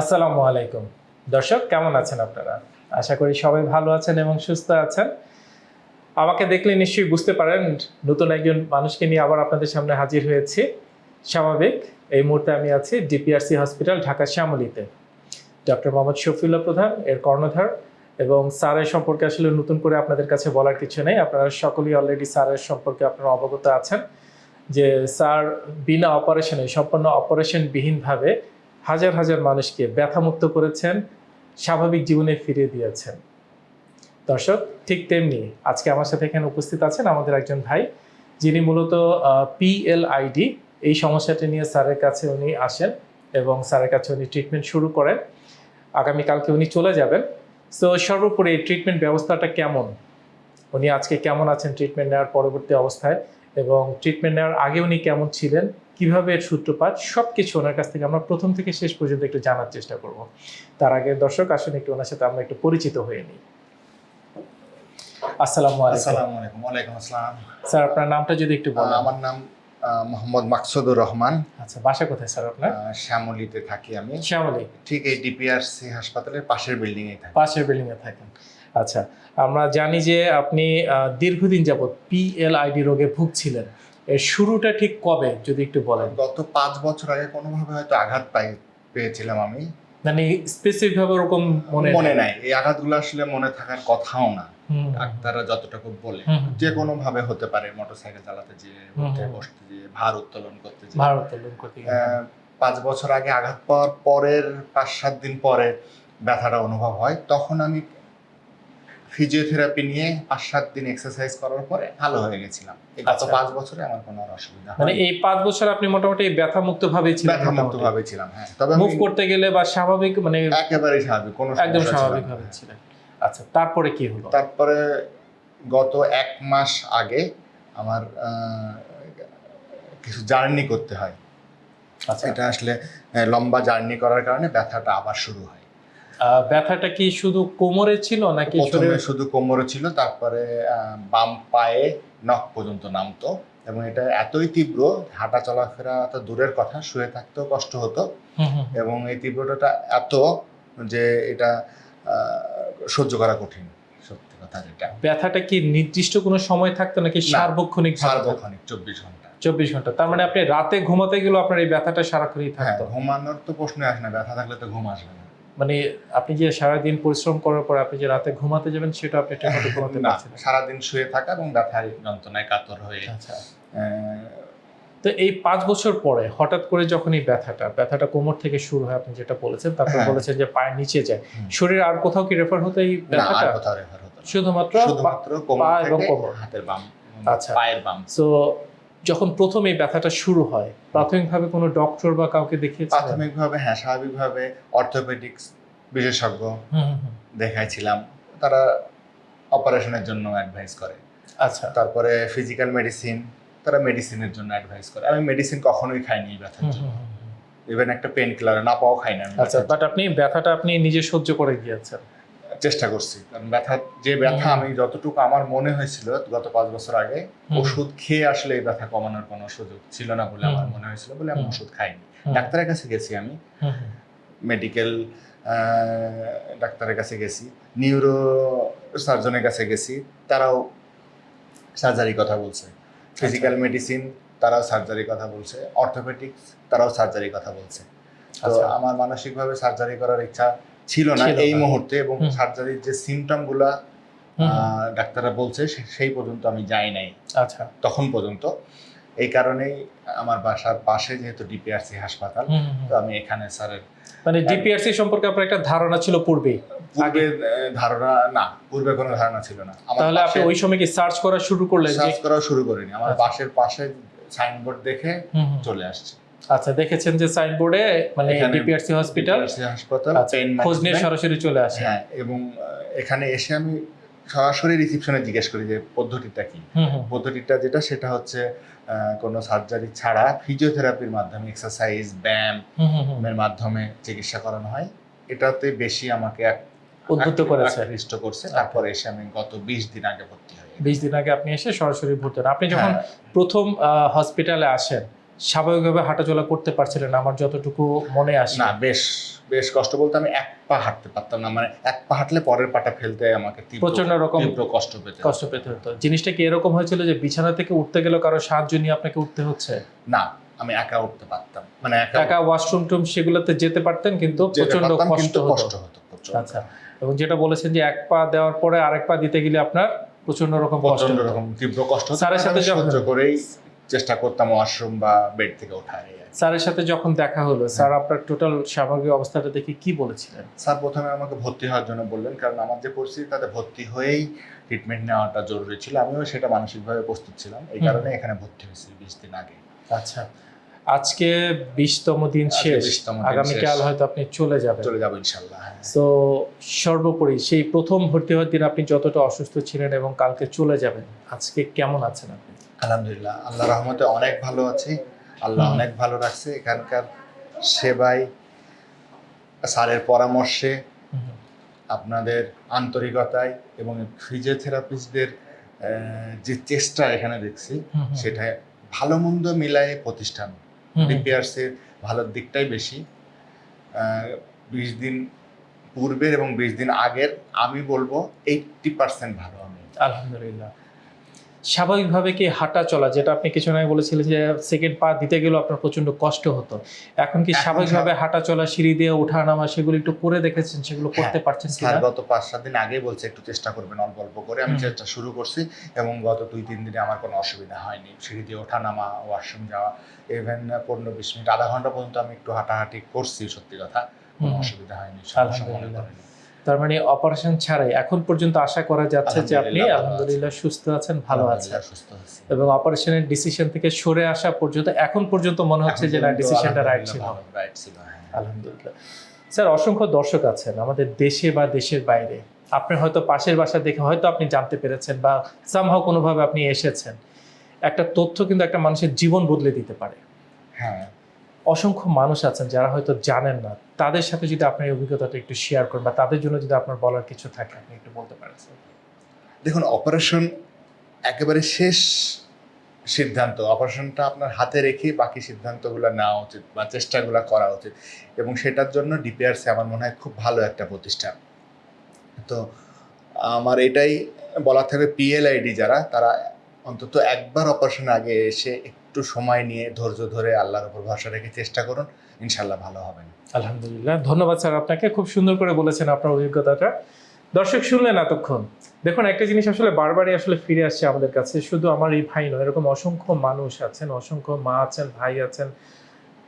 আসসালামু আলাইকুম। দর্শক, কেমন আছেন আপনারা? আশা করি সবাই ভালো আছেন এবং সুস্থ আছেন। আমাকে দেখলে নিশ্চয়ই বুঝতে পারেন, নতুন একজন মানুষকে নিয়ে আবার আপনাদের সামনে হাজির হয়েছি। স্বাভাবিক, এই মুহূর্তে আমি আছি ডিপিআরসি হসপিটাল ঢাকা শ্যামলিতে। ডক্টর মোহাম্মদ শফিউল্লাহ প্রধান, এর কর্ণধার, এবং স্যারের সম্পর্কে আসলে নতুন করে আপনাদের কাছে বলার কিছু নেই। আপনারা সকলেই অলরেডি স্যারের সম্পর্কে আপনারা অবগত আছেন যে স্যার বিনা অপারেশনে, সম্পূর্ণ অপারেশনবিহীনভাবে হাজার হাজার মানুষকে ব্যথামুক্ত করেছেন, স্বাভাবিক জীবনে ফিরিয়ে দিয়েছেন। দর্শক, ঠিক তেমনি আজকে আমার সাথে এখানে উপস্থিত আছেন আমাদের একজন ভাই, যিনি মূলত পিএলআইডি এই সমস্যাটি নিয়ে স্যারের কাছে উনি আসেন এবং স্যারের কাছে উনি ট্রিটমেন্ট শুরু করেন। আগামীকালকে উনি চলে যাবেন। সো সর্বোপরি এই ট্রিটমেন্ট ব্যবস্থাটা কেমন? উনি আজকে কেমন আছেন ট্রিটমেন্ট নেওয়ার পরবর্তী অবস্থায় এবং ট্রিটমেন্ট নেওয়ার আগে উনি কেমন ছিলেন? কীভাবে এর সূত্রপাত সব কিছু ওনার কাছ থেকে আমরা প্রথম থেকে শেষ পর্যন্ত একটু জানার চেষ্টা করব। তার আগে দর্শক আসুন একটু ওনার সাথে আমরা একটু পরিচিত হয়ে নিই। আসসালামু আলাইকুম। ওয়ালাইকুম আসসালাম। স্যার আপনার নামটা যদি একটু বলেন। আমার নাম মোহাম্মদ মাকসুদুর রহমান। আচ্ছা বাসা কোথায় স্যার আপনার? শ্যামলীতে থাকি আমি। শ্যামলী। ঠিক এই ডিপিআরসি হাসপাতালের পাশের বিল্ডিং এ থাকি। পাশের বিল্ডিং এ থাকেন। আচ্ছা আমরা জানি যে আপনি দীর্ঘদিন যাবত পিএলআইডি রোগে ভুগছিলেন। এর শুরুটা ঠিক কবে যদি একটু বলেন? গত পাঁচ বছর আগে কোনোভাবে হয়তো আঘাত পাই পেয়েছিলাম আমি। মানে স্পেসিফিক ভাবে ওরকম মনে মনে নাই? এই আঘাতগুলো আসলে মনে থাকার কথাও না। ডাক্তাররা যতটুকু বলে। যে কোনো ভাবে হতে পারে মোটরসাইকেল চালাতে যেয়ে উঠে বসতে যেয়ে ভার উত্তোলন করতে যেয়ে। ভারত লোন করতে গিয়ে। পাঁচ বছর আগে আঘাত পাওয়ার পরের পাঁচ সাত দিন পরে ব্যথাটা অনুভব হয়। তখন আমি ফিজিওথেরাপি নিয়ে পাঁচ সাত দিন এক্সারসাইজ করার পরে ভালো হয়ে গেছিলাম। গত আচ্ছা। পাঁচ বছরে আমার কোনো অসুবিধা মানে এই পাঁচ বছর আপনি মোটামুটি ব্যথা মুক্ত ভাবে ছিলেন ব্যথা মুক্ত ভাবে ছিলাম হ্যাঁ। তবে মুভ করতে গেলে বা স্বাভাবিক মানে একেবারে স্বাভাবিক কোনো একদম স্বাভাবিক ভাবে ছিলেন। আচ্ছা তারপরে কি হলো? তারপরে গত এক মাস আগে আমার কিছু জার্নি করতে হয়। আচ্ছা। এটা আসলে লম্বা জার্নি করার কারণে ব্যথাটা আবার শুরু হয়। ব্যথাটা কি শুধু কোমরে ছিল নাকি শরীরে? শুধু কোমরে ছিল তারপরে বাম পায়ে নখ পর্যন্ত নামতো এবং এটা এতই তীব্র হাঁটা চলাফেরা তো দূরের কথা শুয়ে থাকতেও কষ্ট হতো। এবং এই তীব্রতাটা এত যে এটা সহ্য করা কঠিন সত্যি কথা যেটা। ব্যথাটা কি নির্দিষ্ট কোনো সময় থাকতো নাকি সার্বক্ষণিক সার্বক্ষণিক চব্বিশ ঘণ্টা। চব্বিশ ঘণ্টা। তার মানে আপনি রাতে ঘুমাতে গেলেও আপনার এই ব্যথাটা সারাক্ষণই হ্যাঁ থাকতো? ঘুমানোর তো প্রশ্ন আসে না ব্যথা থাকলে তো ঘুম আসবে না। মানে আপনি যে সারাদিন পরিশ্রম করার পর আপনি যে রাতে ঘুমাতে যাবেন সেটা আপনি ঠিক মতো ঘুমাতে পারছেন না। সারাদিন শুয়ে থাকা এবং ব্যথার যন্ত্রণায় কাতর হয়ে আচ্ছা তো এই পাঁচ বছর পরে হঠাৎ করে যখন এই ব্যথাটা ব্যথাটা কোমর থেকে শুরু হয় আপনি যেটা বলেছেন তারপর হ্যাঁ। বলেছেন যে পায়ের নিচে যায়। শরীরে আর কোথাও কি রেফার হতো এই ব্যথাটা কোথাও রেফার হতো। শুধুমাত্র পা কোমর এবং থেকে কোমর। হাতের বাম আচ্ছা। পায়ের বাম সো যখন প্রথম এই ব্যথাটা শুরু হয় প্রাথমিকভাবে কোনো ডক্টর বা কাউকে দেখিয়েছিলেন? প্রাথমিকভাবে হ্যাঁ স্বাভাবিকভাবে অর্থোপেডিক্স বিশেষজ্ঞ। দেখাইছিলাম। তারা অপারেশনের জন্য অ্যাডভাইস করে। আচ্ছা। তারপরে ফিজিক্যাল মেডিসিন তারা মেডিসিনের জন্য অ্যাডভাইস করে। আমি মেডিসিন কখনোই খাইনি ব্যথার জন্য। ইভেন একটা পেন কিলার না পাও খাই না আচ্ছা বাট আপনি ব্যথাটা আপনি নিজে সহ্য করে গিয়েছেন। চেষ্টা করছি। কারণ ব্যথা যে ব্যথা আমি যতটুকু আমার মনে হয়েছিল গত পাঁচ বছর আগে ওষুধ খেয়ে আসলে এই ব্যথা কমানোর কোনো সুযোগ ছিল না বলে আমার মনে হয়েছিল বলে আমি ওষুধ খাইনি। ডাক্তারের কাছে গেছি আমি। মেডিকেল ডাক্তারের কাছে গেছি। নিউরো সার্জনের কাছে গেছি। তারাও সার্জারি কথা বলছে। ফিজিক্যাল মেডিসিন তারাও সার্জারি কথা বলছে। অর্থোপেডিক্স তারাও সার্জারি কথা বলছে। আচ্ছা। আমার মানসিকভাবে সার্জারি করার ইচ্ছা ছিল না এই মুহূর্তে এবং সার্জারির যে সিমটমগুলা হুম, হুম। আহ, ডাক্তাররা বলছে সেই পর্যন্ত আমি যাই নাই। আচ্ছা। তখন পর্যন্ত। এই কারণেই আমার বাসার পাশে যেহেতু ডিপিআরসি হাসপাতাল। তো আমি এখানে স্যারের মানে ডিপিআরসি সম্পর্কে আপনার একটা ধারণা ছিল পূর্বে? আহ, ধারণা না পূর্বে কোনো ধারণা ছিল না। তাহলে আপনি ওই সময় কি সার্চ করা শুরু করলেন সার্চ করা শুরু করিনি। আমার। বাসের পাশে সাইনবোর্ড দেখে। চলে আসছে। আচ্ছা দেখেছেন যে সাইনবোর্ডে মানে ডিপিআরসি হসপিটাল হাসপাতাল আচ্ছা, খোঁজ নিয়ে সরাসরি চলে আসে। হ্যাঁ এবং এখানে এসে আমি সরাসরি রিসিপশনে জিজ্ঞেস করি যে পদ্ধতিটা কি। পদ্ধতিটা যেটা সেটা হচ্ছে কোনো সার্জারি ছাড়া ফিজিওথেরাপির মাধ্যমে এক্সারসাইজ ব্যায়াম। এর মাধ্যমে চিকিৎসা করানো হয়। এটাতে বেশি আমাকে এক- উদ্বুদ্ধ করেছে। আকৃষ্ট করছে। তারপরে এসে আমি গত বিশ দিন আগে ভর্তি হই বিশ দিন আগে আপনি এসে সরাসরি ভর্তি হন। আপনি যখন হ্যাঁ, প্রথম হসপিটালে আসেন স্বাভাবিকভাবে হাঁটাচলা করতে পারছিলেন আমার যতটুকু মনে আসে। না বেশ বেশ কষ্ট বলতে আমি এক পা হাঁটতে পারতাম না মানে এক পা হাঁটলে পরের পাটা ফেলতে আমাকে তীব্র প্রচণ্ড রকম কষ্ট পেতে কষ্ট পেতে হতো। জিনিসটা কি এরকম হয়েছিল যে বিছানা থেকে উঠতে গেলেও কারও সাহায্য নিয়ে আপনাকে উঠতে হচ্ছে? না আমি একা উঠতে পারতাম মানে একা ওয়াশরুম টুম সেগুলোতে যেতে পারতেন কিন্তু প্রচণ্ড কষ্ট কষ্ট হতো আচ্ছা এবং যেটা বলেছেন যে এক পা দেওয়ার পরে আরেক পা দিতে গেলে আপনার প্রচণ্ড রকম প্রচণ্ড রকম তীব্র কষ্ট হতো স্যারের সাথে সহ্য করেই চেষ্টা করতাম ওয়াশরুম বা বেড থেকে ওঠার। স্যারের সাথে যখন দেখা হলো স্যার আপনার টোটাল স্বাভাবিক অবস্থাটা দেখে কি বলেছিলেন? স্যার প্রথমে আমাকে ভর্তি হওয়ার জন্য বললেন কারণ আমার যে পরিস্থিতি তাতে ভর্তি হয়েই ট্রিটমেন্ট নেওয়াটা জরুরি ছিল। আমিও সেটা মানসিকভাবে প্রস্তুত ছিলাম। এই কারণে এখানে ভর্তি হয়েছি বিশ দিন আগে। আচ্ছা। আজকে বিশতম দিন শেষ। আগামীকাল হয়তো আপনি চলে যাবেন। চলে যাব ইনশাল্লাহ হ্যাঁ। তো সর্বোপরি সেই প্রথম ভর্তি হওয়ার দিন আপনি যতটা অসুস্থ ছিলেন এবং কালকে চলে যাবেন আজকে কেমন আছেন আপনি? আলহামদুলিল্লাহ আল্লাহ রহমতে অনেক ভালো আছি। আল্লাহ অনেক ভালো রাখছে। এখানকার সেবায় স্যারের পরামর্শে আপনাদের আন্তরিকতায় এবং ফিজিওথেরাপিস্টদের যে চেষ্টা এখানে দেখছি সেটা ভালো মন্দ মিলায় প্রতিষ্ঠান হুম। ভালোর দিকটাই বেশি। বিশ দিন পূর্বের এবং বিশ দিন আগের আমি বলব এইটটি পার্সেন্ট ভালো আমি। আলহামদুলিল্লাহ। স্বাভাবিকভাবে কি হাঁটা চলা যেটা আপনি কিছু আগে বলেছিলেন যে সেকেন্ড পা দিতে গেলেও আপনার প্রচণ্ড কষ্ট হতো। এখন কি স্বাভাবিকভাবে হাঁটা চলা সিঁড়ি দিয়ে ওঠা নামা সেগুলো একটু করে দেখেছেন সেগুলো করতে হ্যাঁ, পারছেন স্যার গত পাঁচ সাত দিন আগেই বলছে একটু চেষ্টা করবেন অল্প অল্প করে। আমি চেষ্টা শুরু করছি এবং গত দুই তিন দিনে আমার কোনো অসুবিধা হয়নি। সিঁড়ি দিয়ে ওঠা নামা ওয়াশরুম যাওয়া ইভেন পনেরো বিশ মিনিট আধা ঘণ্টা পর্যন্ত আমি একটু হাঁটাহাঁটি করছি সত্যি কথা। কোনো অসুবিধা হয়নি সমস্যা মনে। করিনি। তার মানে অপারেশন ছাড়াই এখন পর্যন্ত আশা করা যাচ্ছে যে আপনি আলহামদুলিল্লাহ সুস্থ আছেন ভালো আছেন। এবং অপারেশনের ডিসিশন থেকে সরে আসা পর্যন্ত এখন পর্যন্ত মনে হচ্ছে যে না ডিসিশনটা রাইট ছিল, হ্যাঁ। আলহামদুলিল্লাহ। স্যার অসংখ্য দর্শক আছেন আমাদের দেশে বা দেশের বাইরে। আপনি হয়তো পাশের বাসা দেখে হয়তো আপনি জানতে পেরেছেন বা সামহাও কোনোভাবে আপনি এসেছেন। একটা তথ্য কিন্তু একটা মানুষের জীবন বদলে দিতে পারে। হ্যাঁ। অসংখ্য মানুষ আছেন যারা হয়তো জানেন না। তাদের সাথে যদি আপনার অভিজ্ঞতাটা একটু শেয়ার করেন বা তাদের জন্য যদি আপনার বলার কিছু থাকে, আপনি একটু বলতে পারেন দেখুন অপারেশন একেবারে শেষ সিদ্ধান্ত। অপারেশনটা আপনার হাতে রেখে বাকি সিদ্ধান্তগুলো নেওয়া উচিত বা চেষ্টাগুলো করা উচিত এবং সেটার জন্য ডিপিআরসি আমার মনে হয় খুব ভালো একটা প্রতিষ্ঠান। তো আমার এটাই বলা থাকবে পিএলআইডি যারা, তারা অন্তত একবার অপারেশন আগে এসে একটু সময় নিয়ে ধৈর্য ধরে আল্লাহর উপর ভরসা রেখে চেষ্টা করুন। ইনশাল্লাহ ভালো হবেন। আলহামদুলিল্লাহ, ধন্যবাদ স্যার আপনাকে। খুব সুন্দর করে বলেছেন আপনার অভিজ্ঞতাটা। দর্শক শুনলেন এতক্ষণ। দেখুন, একটা জিনিস আসলে বারবারই আসলে ফিরে আসছে আমাদের কাছে। শুধু আমার এই ভাই নয়, এরকম অসংখ্য মানুষ আছেন, অসংখ্য মা আছেন, ভাই আছেন।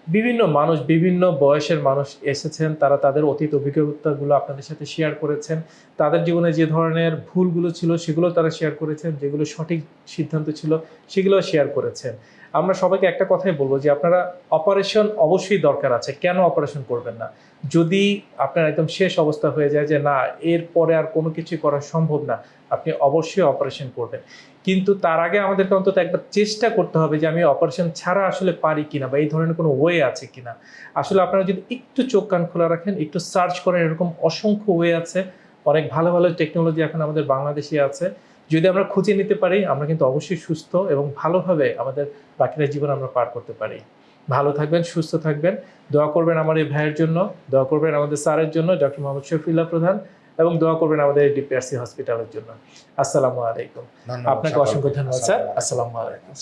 বিভিন্ন মানুষ, বিভিন্ন বয়সের মানুষ এসেছেন। তারা তাদের অতীত অভিজ্ঞতাগুলো আপনাদের সাথে শেয়ার করেছেন। তাদের জীবনে যে ধরনের ভুলগুলো ছিল, সেগুলো তারা শেয়ার করেছেন। যেগুলো সঠিক সিদ্ধান্ত ছিল সেগুলো শেয়ার করেছেন। আমরা সবাইকে একটা কথাই বলব যে আপনারা অপারেশন অবশ্যই দরকার আছে। কেন অপারেশন করবেন না? যদি আপনার একদম শেষ অবস্থা হয়ে যায় যে না, এর পরে আর কোনো কিছু করা সম্ভব না, আপনি অবশ্যই অপারেশন করবেন। কিন্তু তার আগে আমাদেরকে অন্তত একবার চেষ্টা করতে হবে যে আমি অপারেশন ছাড়া আসলে পারি কিনা বা এই ধরনের কোনো ওয়ে আছে কিনা। আসলে আপনারা যদি একটু চোখ কান খোলা রাখেন, একটু সার্চ করেন, এরকম অসংখ্য ওয়ে আছে। অনেক ভালো ভালো টেকনোলজি এখন আমাদের বাংলাদেশে আছে। যদি আমরা খুঁজে নিতে পারি আমরা কিন্তু অবশ্যই সুস্থ এবং ভালোভাবে আমাদের বাকিটা জীবন আমরা পার করতে পারি। ভালো থাকবেন সুস্থ থাকবেন। দোয়া করবেন আমার এই ভাইয়ের জন্য দোয়া করবেন আমাদের স্যারের জন্য ডক্টর মোহাম্মদ শফিল্লা প্রধান এবং দোয়া করবেন আমাদের ডিপিআরসি হসপিটালের জন্য। আসসালামু আলাইকুম। আপনাকে অসংখ্য ধন্যবাদ স্যার। আসসালামু আলাইকুম।